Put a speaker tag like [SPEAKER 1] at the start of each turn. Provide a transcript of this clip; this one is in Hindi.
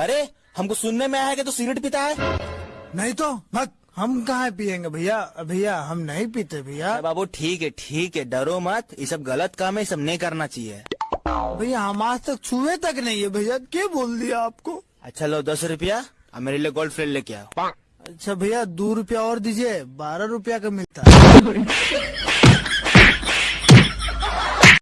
[SPEAKER 1] अरे हमको सुनने में आया कि तो सिगरेट पीता है?
[SPEAKER 2] नहीं तो मत। हम कहाँ पियेंगे भैया? भैया हम नहीं पीते भैया।
[SPEAKER 1] बाबू ठीक है ठीक है डरो मत। ये सब गलत काम है ये सब नहीं करना चाहिए।
[SPEAKER 2] भैया हम आज तक छुए तक नहीं है भैया। क्या बोल दिया आपको?
[SPEAKER 1] अच्छा लो दस रुपया। और मेरे लिए गोल्ड फ्लेट लेके आओ।
[SPEAKER 2] अच्छा भैया दो रुपया और दीजिए। बारह रुपया का मिलता है।